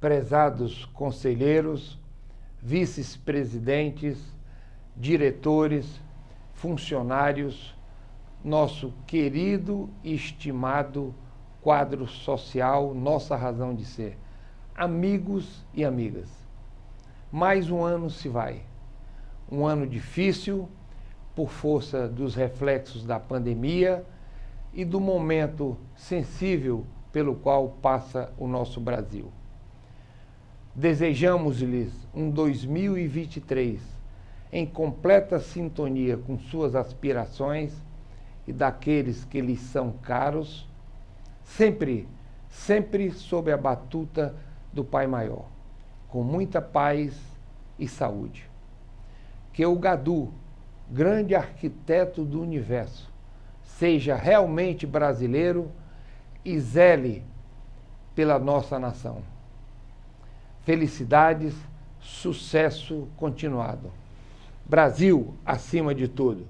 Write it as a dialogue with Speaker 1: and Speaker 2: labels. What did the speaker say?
Speaker 1: prezados conselheiros, vices-presidentes, diretores, funcionários, nosso querido e estimado quadro social, nossa razão de ser, amigos e amigas. Mais um ano se vai. Um ano difícil, por força dos reflexos da pandemia e do momento sensível pelo qual passa o nosso Brasil. Desejamos-lhes um 2023 em completa sintonia com suas aspirações e daqueles que lhes são caros, sempre, sempre sob a batuta do Pai Maior, com muita paz e saúde. Que o Gadu, grande arquiteto do universo, seja realmente brasileiro e zele pela nossa nação. Felicidades, sucesso continuado. Brasil acima de tudo.